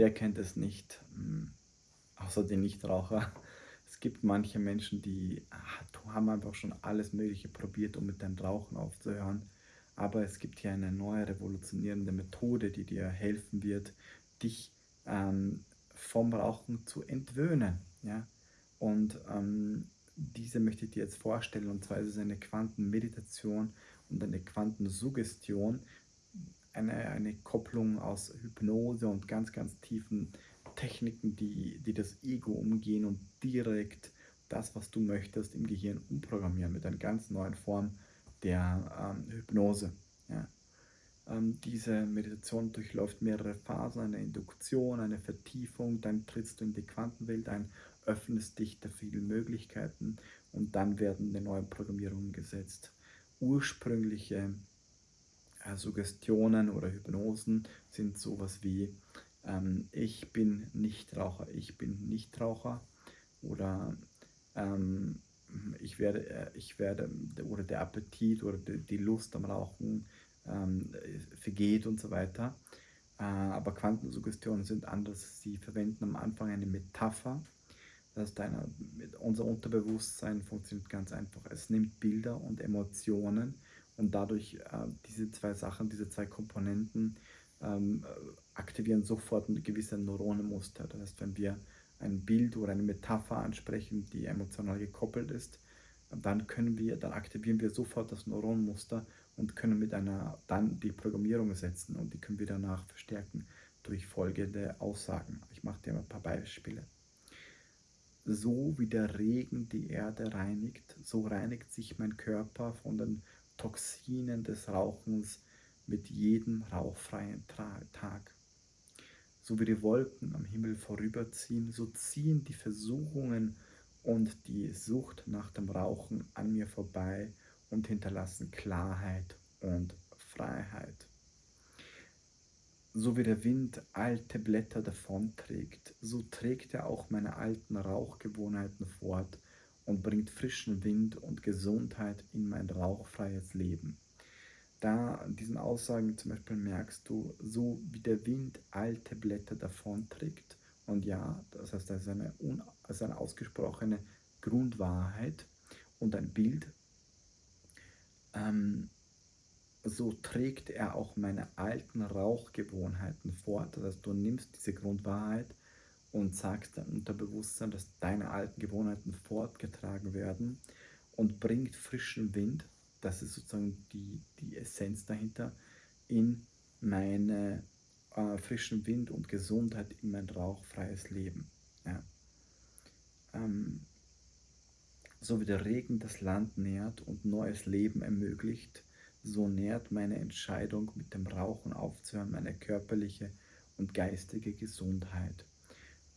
wer kennt es nicht, hm, außer die Nichtraucher. Es gibt manche Menschen, die ah, haben einfach schon alles Mögliche probiert, um mit dem Rauchen aufzuhören. Aber es gibt hier eine neue revolutionierende Methode, die dir helfen wird, dich ähm, vom Rauchen zu entwöhnen. Ja? Und ähm, diese möchte ich dir jetzt vorstellen. Und zwar ist es eine Quantenmeditation und eine Quantensuggestion, eine, eine Kopplung aus Hypnose und ganz, ganz tiefen Techniken, die, die das Ego umgehen und direkt das, was du möchtest, im Gehirn umprogrammieren mit einer ganz neuen Form der ähm, Hypnose. Ja. Ähm, diese Meditation durchläuft mehrere Phasen, eine Induktion, eine Vertiefung, dann trittst du in die Quantenwelt ein, öffnest dich der vielen Möglichkeiten und dann werden die neuen Programmierungen gesetzt. Ursprüngliche äh, Suggestionen oder Hypnosen sind sowas wie ähm, ich bin Nichtraucher, ich bin Nichtraucher oder ähm, ich werde, äh, ich werde oder der Appetit oder die Lust am Rauchen ähm, vergeht und so weiter. Äh, aber Quantensuggestionen sind anders. Sie verwenden am Anfang eine Metapher. Das heißt, eine, unser Unterbewusstsein funktioniert ganz einfach. Es nimmt Bilder und Emotionen und dadurch äh, diese zwei Sachen, diese zwei Komponenten ähm, aktivieren sofort ein gewisse Neuronenmuster. Das heißt, wenn wir ein Bild oder eine Metapher ansprechen, die emotional gekoppelt ist, dann können wir, dann aktivieren wir sofort das Neuronenmuster und können mit einer dann die Programmierung setzen und die können wir danach verstärken durch folgende Aussagen. Ich mache dir mal ein paar Beispiele. So wie der Regen die Erde reinigt, so reinigt sich mein Körper von den Toxinen des Rauchens mit jedem rauchfreien Tag. So wie die Wolken am Himmel vorüberziehen, so ziehen die Versuchungen und die Sucht nach dem Rauchen an mir vorbei und hinterlassen Klarheit und Freiheit. So wie der Wind alte Blätter davonträgt, so trägt er auch meine alten Rauchgewohnheiten fort und bringt frischen Wind und Gesundheit in mein rauchfreies Leben. Da in diesen Aussagen zum Beispiel merkst du, so wie der Wind alte Blätter davonträgt, und ja, das heißt, das ist eine, das ist eine ausgesprochene Grundwahrheit und ein Bild, ähm, so trägt er auch meine alten Rauchgewohnheiten fort. Das heißt, du nimmst diese Grundwahrheit und sagst deinem Unterbewusstsein, dass deine alten Gewohnheiten fortgetragen werden und bringt frischen Wind das ist sozusagen die, die Essenz dahinter, in meine äh, frischen Wind und Gesundheit, in mein rauchfreies Leben. Ja. Ähm, so wie der Regen das Land nährt und neues Leben ermöglicht, so nährt meine Entscheidung, mit dem Rauchen aufzuhören, meine körperliche und geistige Gesundheit.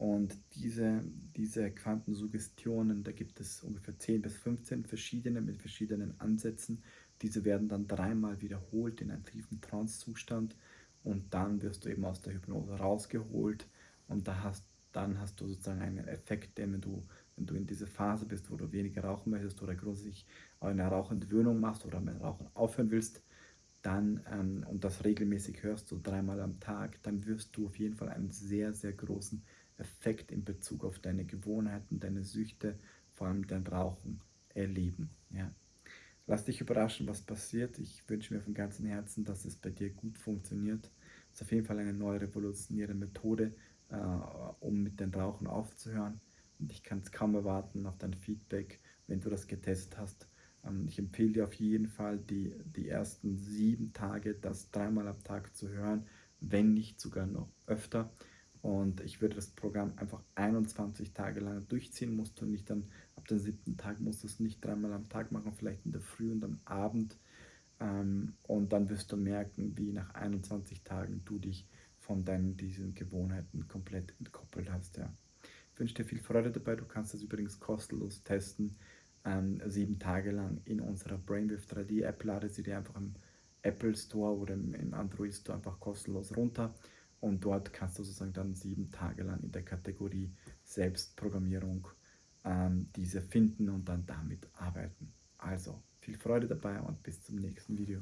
Und diese, diese Quantensuggestionen, da gibt es ungefähr 10 bis 15 verschiedene mit verschiedenen Ansätzen. Diese werden dann dreimal wiederholt in einem tiefen Trance-Zustand und dann wirst du eben aus der Hypnose rausgeholt und da hast, dann hast du sozusagen einen Effekt, den wenn du, wenn du in dieser Phase bist, wo du weniger rauchen möchtest oder grundsätzlich eine Rauchentwöhnung machst oder mit Rauchen aufhören willst, dann ähm, und das regelmäßig hörst, so dreimal am Tag, dann wirst du auf jeden Fall einen sehr, sehr großen Effekt in Bezug auf deine Gewohnheiten, deine Süchte, vor allem dein Rauchen erleben. Ja. Lass dich überraschen, was passiert. Ich wünsche mir von ganzem Herzen, dass es bei dir gut funktioniert. Es ist auf jeden Fall eine neue revolutionäre Methode, äh, um mit dem Rauchen aufzuhören. Und ich kann es kaum erwarten auf dein Feedback, wenn du das getestet hast. Ähm, ich empfehle dir auf jeden Fall, die, die ersten sieben Tage das dreimal am Tag zu hören, wenn nicht sogar noch öfter. Und ich würde das Programm einfach 21 Tage lang durchziehen, musst du nicht dann ab dem siebten Tag, musst du es nicht dreimal am Tag machen, vielleicht in der Früh und am Abend. Ähm, und dann wirst du merken, wie nach 21 Tagen du dich von deinen diesen Gewohnheiten komplett entkoppelt hast. Ja. Ich wünsche dir viel Freude dabei. Du kannst das übrigens kostenlos testen, ähm, sieben Tage lang in unserer Brainwave 3D App. Lade sie dir einfach im Apple Store oder im Android Store einfach kostenlos runter. Und dort kannst du sozusagen dann sieben Tage lang in der Kategorie Selbstprogrammierung ähm, diese finden und dann damit arbeiten. Also viel Freude dabei und bis zum nächsten Video.